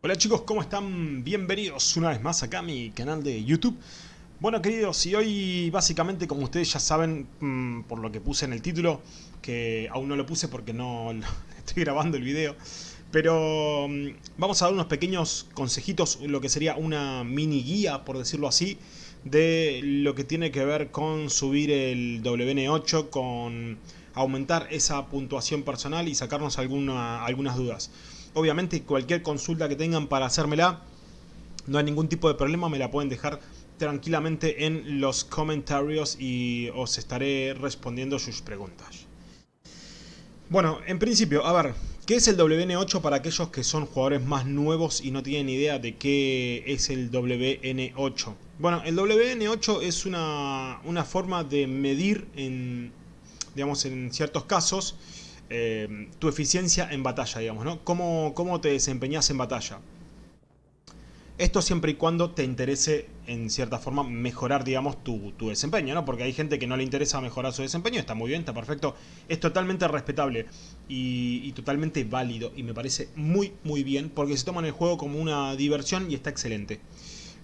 Hola chicos, ¿cómo están? Bienvenidos una vez más acá a mi canal de YouTube. Bueno queridos, y hoy básicamente como ustedes ya saben, mmm, por lo que puse en el título, que aún no lo puse porque no estoy grabando el video, pero mmm, vamos a dar unos pequeños consejitos, lo que sería una mini guía, por decirlo así, de lo que tiene que ver con subir el WN8, con aumentar esa puntuación personal y sacarnos alguna, algunas dudas. Obviamente cualquier consulta que tengan para hacérmela, no hay ningún tipo de problema, me la pueden dejar tranquilamente en los comentarios y os estaré respondiendo sus preguntas. Bueno, en principio, a ver, ¿qué es el WN8 para aquellos que son jugadores más nuevos y no tienen idea de qué es el WN8? Bueno, el WN8 es una, una forma de medir en, digamos, en ciertos casos eh, tu eficiencia en batalla, digamos, ¿no? ¿Cómo, ¿Cómo te desempeñas en batalla? Esto siempre y cuando te interese, en cierta forma, mejorar, digamos, tu, tu, desempeño, ¿no? Porque hay gente que no le interesa mejorar su desempeño, está muy bien, está perfecto. Es totalmente respetable y, y, totalmente válido. Y me parece muy, muy bien, porque se toman el juego como una diversión y está excelente.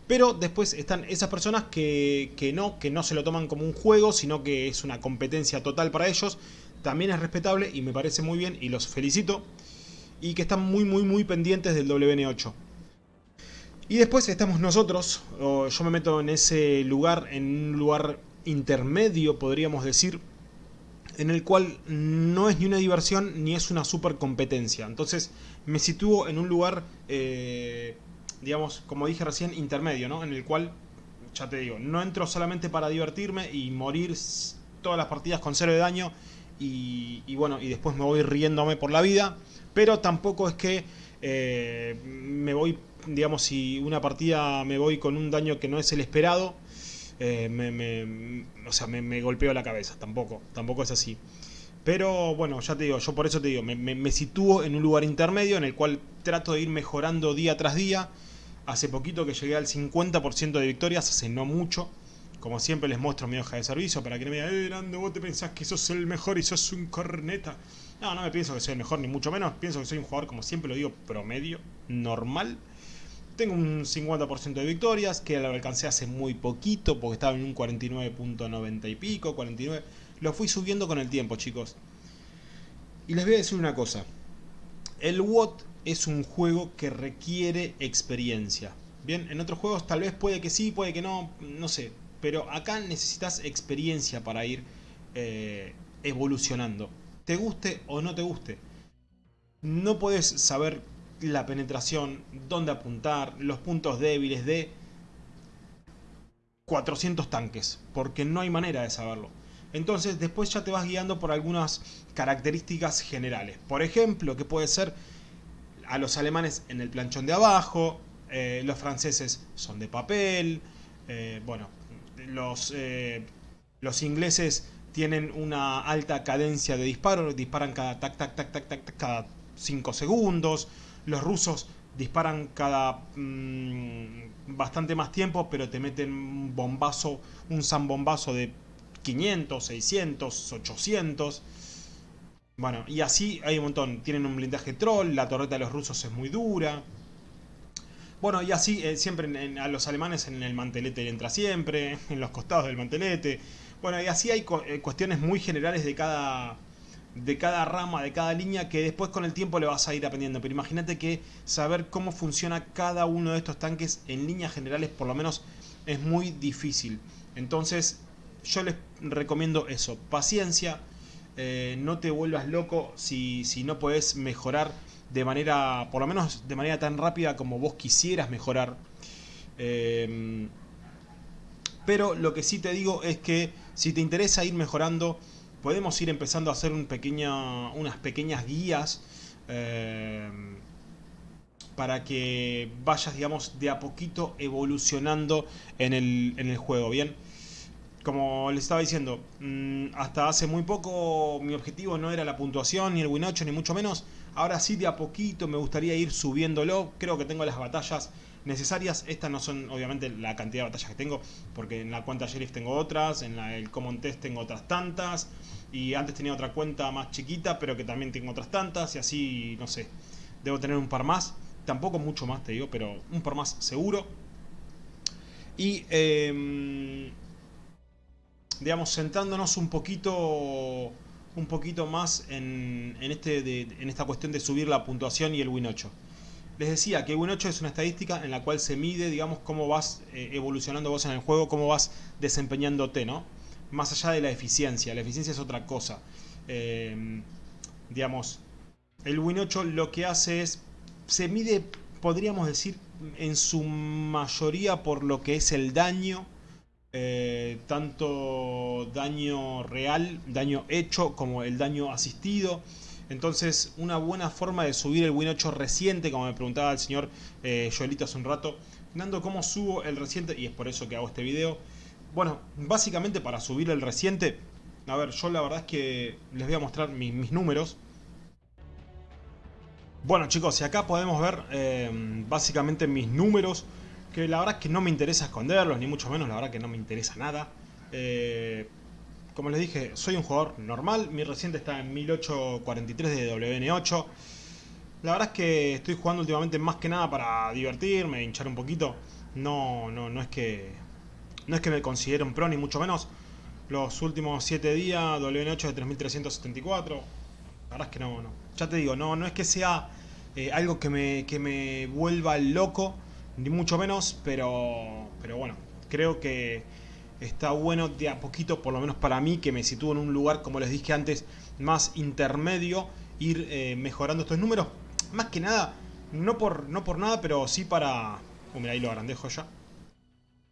Pero después están esas personas que, que no, que no se lo toman como un juego, sino que es una competencia total para ellos también es respetable y me parece muy bien y los felicito. Y que están muy muy muy pendientes del WN8. Y después estamos nosotros, yo me meto en ese lugar, en un lugar intermedio podríamos decir, en el cual no es ni una diversión ni es una super competencia. Entonces me sitúo en un lugar, eh, digamos, como dije recién, intermedio, ¿no? En el cual, ya te digo, no entro solamente para divertirme y morir todas las partidas con cero de daño y, bueno, y después me voy riéndome por la vida, pero tampoco es que eh, me voy, digamos, si una partida me voy con un daño que no es el esperado, eh, me, me, o sea, me, golpeo la cabeza, tampoco, tampoco es así. Pero bueno, ya te digo, yo por eso te digo, me, me sitúo en un lugar intermedio en el cual trato de ir mejorando día tras día. Hace poquito que llegué al 50% de victorias, hace no mucho. Como siempre les muestro mi hoja de servicio para que no me digan, eh, Nando, vos te pensás que sos el mejor y sos un corneta. No, no me pienso que soy el mejor, ni mucho menos. Pienso que soy un jugador, como siempre lo digo, promedio, normal. Tengo un 50% de victorias, que lo alcancé hace muy poquito, porque estaba en un 49.90 y pico, 49. Lo fui subiendo con el tiempo, chicos. Y les voy a decir una cosa. El WOT es un juego que requiere experiencia. Bien, en otros juegos tal vez puede que sí, puede que no, no sé pero acá necesitas experiencia para ir eh, evolucionando. Te guste o no te guste. No puedes saber la penetración, dónde apuntar, los puntos débiles de 400 tanques, porque no hay manera de saberlo. Entonces después ya te vas guiando por algunas características generales. Por ejemplo, que puede ser a los alemanes en el planchón de abajo, eh, los franceses son de papel, eh, bueno, los, eh, los ingleses tienen una alta cadencia de disparo, disparan cada tac tac tac tac tac, cada 5 segundos. Los rusos disparan cada mmm, bastante más tiempo, pero te meten un bombazo, un zambombazo de 500, 600, 800. Bueno, y así hay un montón. Tienen un blindaje troll, la torreta de los rusos es muy dura. Bueno, y así eh, siempre a los alemanes en el mantelete entra siempre, en los costados del mantelete. Bueno, y así hay eh, cuestiones muy generales de cada, de cada rama, de cada línea, que después con el tiempo le vas a ir aprendiendo. Pero imagínate que saber cómo funciona cada uno de estos tanques en líneas generales por lo menos es muy difícil. Entonces yo les recomiendo eso, paciencia, eh, no te vuelvas loco si, si no puedes mejorar de manera, por lo menos de manera tan rápida como vos quisieras mejorar. Eh, pero lo que sí te digo es que si te interesa ir mejorando, podemos ir empezando a hacer un unas pequeñas guías eh, para que vayas, digamos, de a poquito evolucionando en el, en el juego, ¿bien? como les estaba diciendo, mm, hasta hace muy poco mi objetivo no era la puntuación, ni el win 8, ni mucho menos. Ahora sí, de a poquito me gustaría ir subiéndolo. Creo que tengo las batallas necesarias. Estas no son, obviamente, la cantidad de batallas que tengo, porque en la cuenta Sheriff tengo otras, en la, el Common Test tengo otras tantas. Y antes tenía otra cuenta más chiquita, pero que también tengo otras tantas. Y así, no sé, debo tener un par más. tampoco mucho más te digo, pero un por más seguro. Y, em, digamos, centrándonos un poquito un poquito más en, este en esta cuestión de subir la puntuación y el Win 8. Les decía que Win 8 es una estadística en la cual se mide, digamos, cómo vas eh, evolucionando vos en el juego, cómo vas desempeñándote, ¿no? Más allá de la eficiencia, la eficiencia es otra cosa. Eh, digamos, el Win 8 lo que hace es, se mide, podríamos decir, en su mayoría por lo que es el daño, eh, tanto daño real, daño hecho, como el daño asistido. Entonces, una buena forma de subir el Win 8 reciente, como me preguntaba el señor eh, Joelito hace un rato, Nando, ¿cómo subo el reciente? Y es por eso que hago este video. Bueno, básicamente para subir el reciente, a ver, yo la verdad es que les voy a mostrar mis, números. Bueno chicos, y acá podemos ver eh, básicamente mis números, que la verdad es que no me interesa esconderlos, ni mucho menos, la verdad que no me interesa nada. Eh, como les dije, soy un jugador normal, mi reciente está en 1843 de WN8. La verdad es que estoy jugando últimamente más que nada para divertirme, hinchar un poquito. No, no, no es que no es que me considere un pro ni mucho menos. Los últimos 7 días WN8 de 3374. La verdad es que no, no. Ya te digo, no, no es que sea eh, algo que me, que me vuelva loco, ni mucho menos, pero, pero bueno, creo que está bueno de a poquito, por lo menos para mí, que me sitúo en un lugar, como les dije antes, más intermedio, ir eh, mejorando estos números. Más que nada, no por, no por nada, pero sí para... Oh, mira, ahí lo agrandejo ya.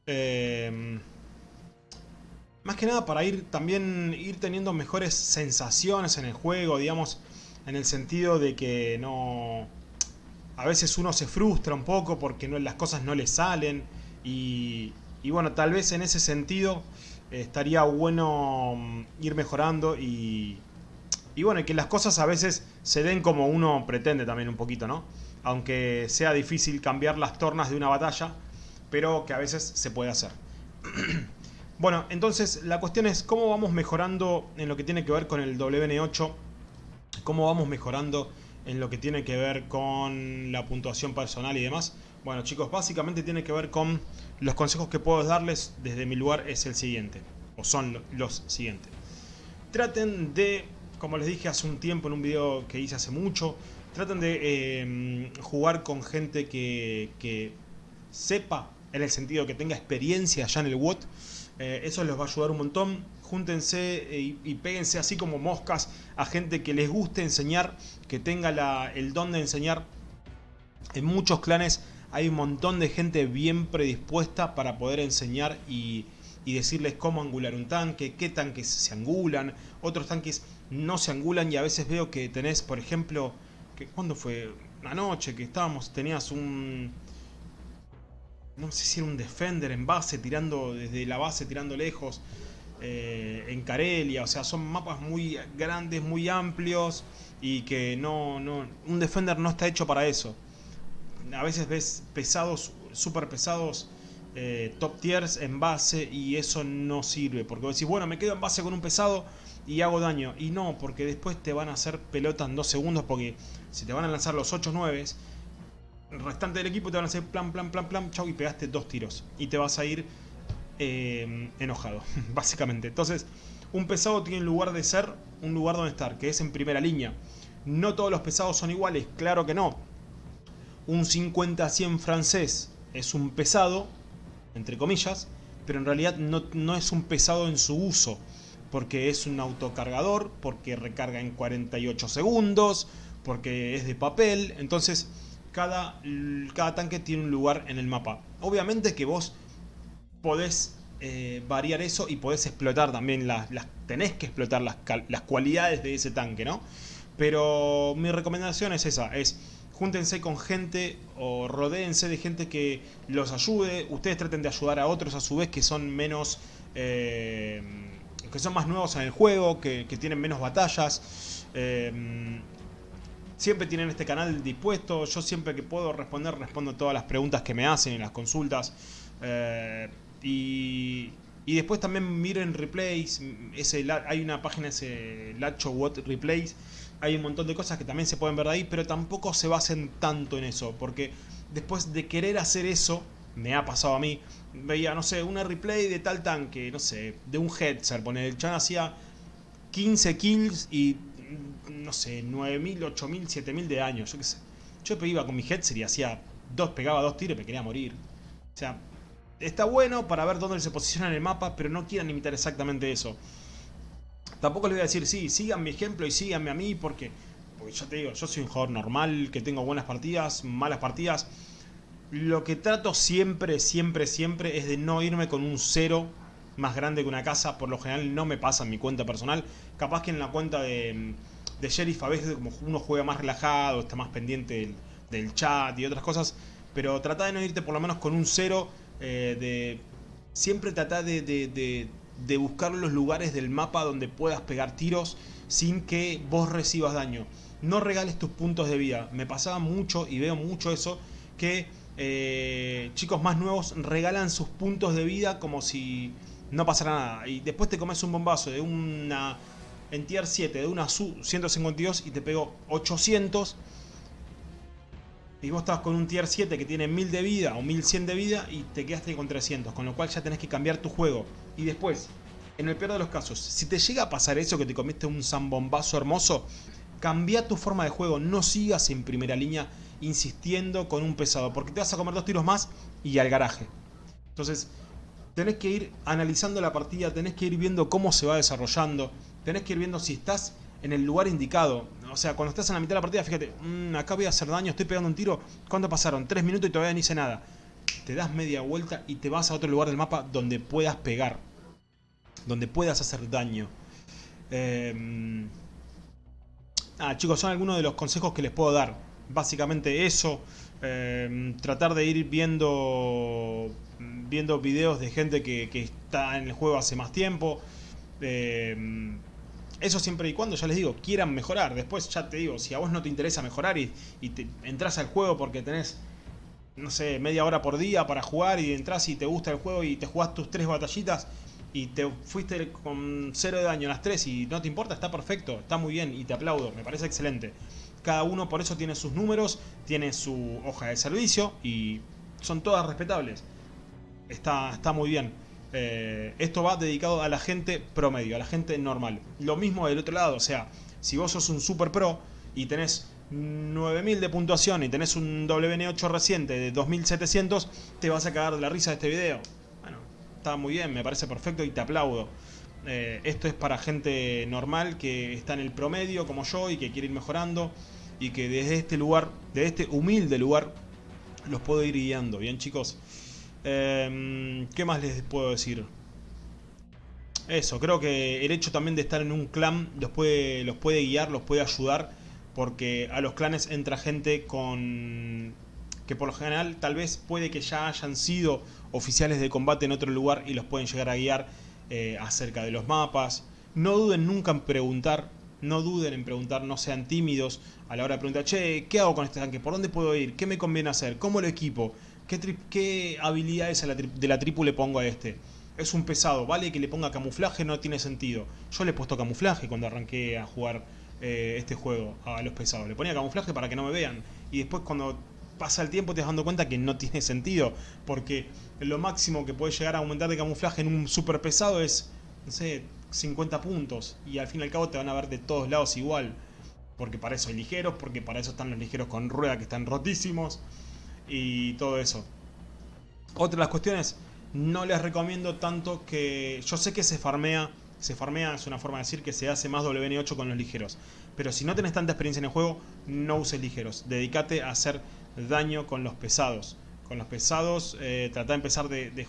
Em, más que nada para ir también ir teniendo mejores sensaciones en el juego, digamos, en el sentido de que no... A veces uno se frustra un poco porque las cosas no le salen y, y bueno, tal vez en ese sentido eh, estaría bueno mm, ir mejorando y, y bueno, que las cosas a veces se den como uno pretende también un poquito, ¿no? Aunque sea difícil cambiar las tornas de una batalla, pero que a veces se puede hacer. bueno, entonces la cuestión es cómo vamos mejorando en lo que tiene que ver con el WN8, cómo vamos mejorando en lo que tiene que ver con la puntuación personal y demás. Bueno chicos, básicamente tiene que ver con los consejos que puedo darles desde mi lugar es el siguiente, o son los siguientes. Traten de, como les dije hace un tiempo en un video que hice hace mucho, traten de em, jugar con gente que, sepa, en el sentido que tenga experiencia ya en el WOT. Eh, eso les va a ayudar un montón. Júntense y, y, péguense así como moscas a gente que les guste enseñar, que tenga el don de enseñar. En muchos clanes hay un montón de gente bien predispuesta para poder enseñar y, decirles cómo angular un tanque, qué tanques se angulan, otros tanques no se angulan y a veces veo que tenés, por ejemplo, que ¿cuándo fue? Anoche que estábamos, tenías un... No sé si era un Defender en base, tirando desde la base, tirando lejos, eh, en Carelia, o sea, son mapas muy grandes, muy amplios y que no, no... Un Defender no está hecho para eso a veces ves pesados, súper pesados, eh, top tiers en base y eso no sirve. Porque vos decís, bueno, me quedo en base con un pesado y hago daño. Y no, porque después te van a hacer pelota en dos segundos porque si te van a lanzar los 8 9 el restante del equipo te van a hacer plan, plan, plan, plan, chau y pegaste dos tiros. Y te vas a ir eh, enojado, básicamente. Entonces, un pesado tiene lugar de ser, un lugar donde estar, que es en primera línea. No todos los pesados son iguales, claro que no un 50-100 francés es un pesado, entre comillas, pero en realidad no, es un pesado en su uso, porque es un autocargador, porque recarga en 48 segundos, porque es de papel, entonces cada, cada tanque tiene un lugar en el mapa. Obviamente que vos podés eh, variar eso y podés explotar también las, tenés que explotar las, las cualidades de ese tanque, ¿no? Pero mi recomendación es esa, es júntense con gente o rodéense de gente que los ayude, ustedes traten de ayudar a otros a su vez que son menos... Eh, que son más nuevos en el juego, que, tienen menos batallas. Eh, siempre tienen este canal dispuesto, yo siempre que puedo responder, respondo todas las preguntas que me hacen en las consultas. Y, y después también miren replays, ese, hay una página, ese Lacho What Replays, hay un montón de cosas que también se pueden ver de ahí, pero tampoco se basen tanto en eso, porque después de querer hacer eso, me ha pasado a mí, veía, no sé, una replay de tal tanque, no sé, de un headset, pone el chan hacía 15 kills y, no sé, 9000, 8000, 7000 de años, yo qué sé. Yo iba con mi headset y hacía dos, pegaba dos tiros y me quería morir. O sea, está bueno para ver dónde se posiciona en el mapa, pero no quieran imitar exactamente eso. Tampoco les voy a decir, sí, sigan mi ejemplo y síganme a mí porque, porque ya te digo, yo soy un jugador normal, que tengo buenas partidas, malas partidas. Lo que trato siempre, siempre, siempre es de no irme con un cero más grande que una casa. Por lo general no me pasa en mi cuenta personal. Capaz que en la cuenta de, de Sheriff a veces como uno juega más relajado, está más pendiente del, chat y otras cosas. Pero trata de no irte por lo menos con un cero. Eh, de Siempre trata de, de, de buscar los lugares del mapa donde puedas pegar tiros sin que vos recibas daño. No regales tus puntos de vida. Me pasaba mucho y veo mucho eso que eh, chicos más nuevos regalan sus puntos de vida como si no pasara nada. Y después te comes un bombazo de una... En tier 7 de una SU 152 y te pegó 800 y vos estás con un tier 7 que tiene 1000 de vida o 1100 de vida y te quedaste con 300, con lo cual ya tenés que cambiar tu juego. Y después, en el peor de los casos, si te llega a pasar eso que te comiste un zambombazo hermoso, cambia tu forma de juego, no sigas en primera línea insistiendo con un pesado, porque te vas a comer dos tiros más y al garaje. Entonces, tenés que ir analizando la partida, tenés que ir viendo cómo se va desarrollando, tenés que ir viendo si estás en el lugar indicado. O sea, cuando estás en la mitad de la partida, fíjate, mm, acá voy a hacer daño, estoy pegando un tiro, ¿cuánto pasaron? Tres minutos y todavía no hice nada. Te das media vuelta y te vas a otro lugar del mapa donde puedas pegar, donde puedas hacer daño. Eh... Ah, chicos, son algunos de los consejos que les puedo dar básicamente eso. Em, tratar de ir viendo viendo videos de gente que, está en el juego hace más tiempo. Em, eso siempre y cuando, ya les digo, quieran mejorar. Después ya te digo, si a vos no te interesa mejorar y, te entras al juego porque tenés, no sé, media hora por día para jugar y entras y te gusta el juego y te jugás tus tres batallitas y te fuiste con cero de daño en las tres y no te importa, está perfecto, está muy bien y te aplaudo, me parece excelente. Cada uno por eso tiene sus números, tiene su hoja de servicio y son todas respetables. Está, está muy bien. Eh, esto va dedicado a la gente promedio, a la gente normal. Lo mismo del otro lado, o sea, si vos sos un super pro y tenés 9000 de puntuación y tenés un WN8 reciente de 2700, te vas a cagar de la risa de este video. Bueno, está muy bien, me parece perfecto y te aplaudo. Eh, esto es para gente normal que está en el promedio como yo y que quiere ir mejorando y que desde este lugar, de este humilde lugar, los puedo ir guiando, ¿bien chicos? Em, ¿Qué más les puedo decir? Eso, creo que el hecho también de estar en un clan los puede, los puede guiar, los puede ayudar, porque a los clanes entra gente con que por lo general tal vez puede que ya hayan sido oficiales de combate en otro lugar y los pueden llegar a guiar eh, acerca de los mapas. No duden nunca en preguntar, no duden en preguntar, no sean tímidos a la hora de preguntar, che, ¿qué hago con este tanque? ¿Por dónde puedo ir? ¿Qué me conviene hacer? ¿Cómo lo equipo? ¿Qué, qué habilidades de la tripu le pongo a este? Es un pesado, ¿vale? Que le ponga camuflaje no tiene sentido. Yo le he puesto camuflaje cuando arranqué a jugar eh, este juego a los pesados. Le ponía camuflaje para que no me vean. Y después cuando pasa el tiempo te das dando cuenta que no tiene sentido. Porque lo máximo que puede llegar a aumentar de camuflaje en un super pesado es, no sé, 50 puntos. Y al fin y al cabo te van a ver de todos lados igual. Porque para eso hay ligeros, porque para eso están los ligeros con rueda que están rotísimos. Y todo eso. Otra de las cuestiones, no les recomiendo tanto que... Yo sé que se farmea, se farmea es una forma de decir que se hace más WN8 con los ligeros. Pero si no tenés tanta experiencia en el juego, no uses ligeros. Dedícate a hacer daño con los pesados. Con los pesados, eh, trata de empezar de,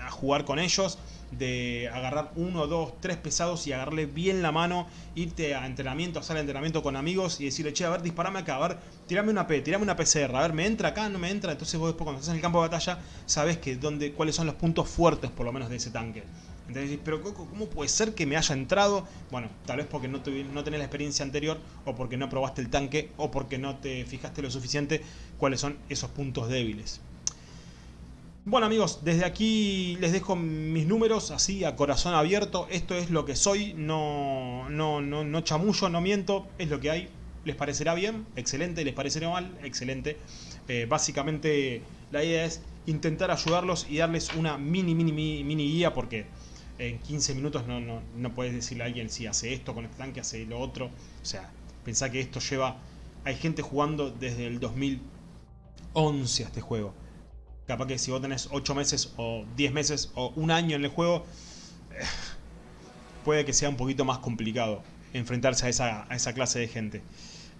a jugar con ellos, de agarrar uno, dos, tres pesados y agarrarle bien la mano, irte a entrenamiento, hacer entrenamiento con amigos y decirle, che, a ver, disparame acá, a ver, tirame una P, tirame una PCR, a ver, ¿me entra acá? ¿No me entra? Entonces vos después cuando estás en el campo de batalla, sabes que dónde, cuáles son los puntos fuertes, por lo menos, de ese tanque. Entonces pero ¿cómo puede ser que me haya entrado? Bueno, tal vez porque no, no tenés la experiencia anterior, o porque no probaste el tanque, o porque no te fijaste lo suficiente cuáles son esos puntos débiles. Bueno amigos, desde aquí les dejo mis números así a corazón abierto. Esto es lo que soy, no, no, no, no chamullo, no miento, es lo que hay. ¿Les parecerá bien? Excelente. ¿Les parecerá mal? Excelente. Eh, básicamente la idea es intentar ayudarlos y darles una mini, mini, mini, mini guía porque en 15 minutos no, no, no puedes decirle a alguien si hace esto con este tanque, hace lo otro. O sea, pensá que esto lleva... Hay gente jugando desde el 2011 a este juego Capaz que si vos tenés 8 meses o 10 meses o un año en el juego, puede que sea un poquito más complicado enfrentarse a esa, a esa clase de gente.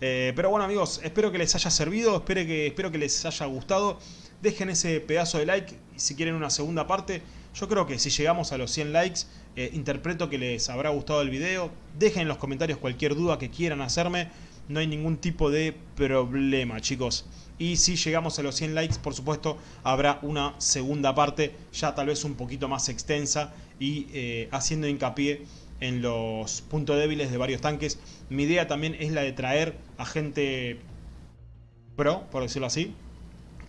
Eh, pero bueno amigos, espero que les haya servido, espero que, espero que les haya gustado. Dejen ese pedazo de like si quieren una segunda parte. Yo creo que si llegamos a los 100 likes, eh, interpreto que les habrá gustado el video. Dejen en los comentarios cualquier duda que quieran hacerme. No hay ningún tipo de problema chicos. Y si llegamos a los 100 likes, por supuesto, habrá una segunda parte, ya tal vez un poquito más extensa y eh, haciendo hincapié en los puntos débiles de varios tanques. Mi idea también es la de traer a gente pro, por decirlo así,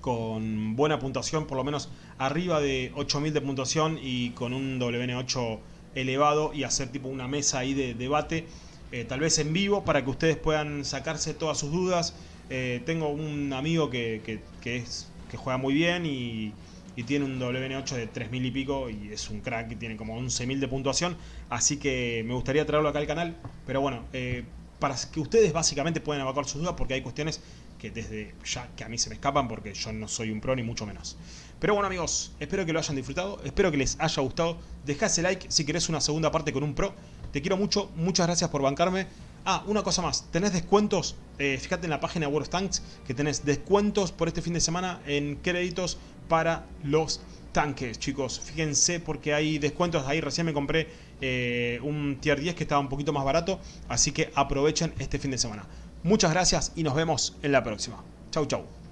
con buena puntuación, por lo menos arriba de 8000 de puntuación y con un WN8 elevado y hacer tipo una mesa ahí de debate, eh, tal vez en vivo, para que ustedes puedan sacarse todas sus dudas, eh, tengo un amigo que, que juega muy bien y, tiene un WN8 de 3000 y pico y es un crack y tiene como 11.000 de puntuación. Así que me gustaría traerlo acá al canal. Pero bueno, eh, para que ustedes básicamente puedan evacuar sus dudas porque hay cuestiones que desde ya que a mí se me escapan porque yo no soy un pro ni mucho menos. Pero bueno amigos, espero que lo hayan disfrutado, espero que les haya gustado. Dejá ese like si querés una segunda parte con un pro. Te quiero mucho, muchas gracias por bancarme. Ah, una cosa más, tenés descuentos, eh, fíjate en la página World of Tanks que tenés descuentos por este fin de semana en créditos para los tanques, chicos. Fíjense porque hay descuentos, ahí recién me compré eh, un tier 10 que estaba un poquito más barato, así que aprovechen este fin de semana. Muchas gracias y nos vemos en la próxima. Chau, chau.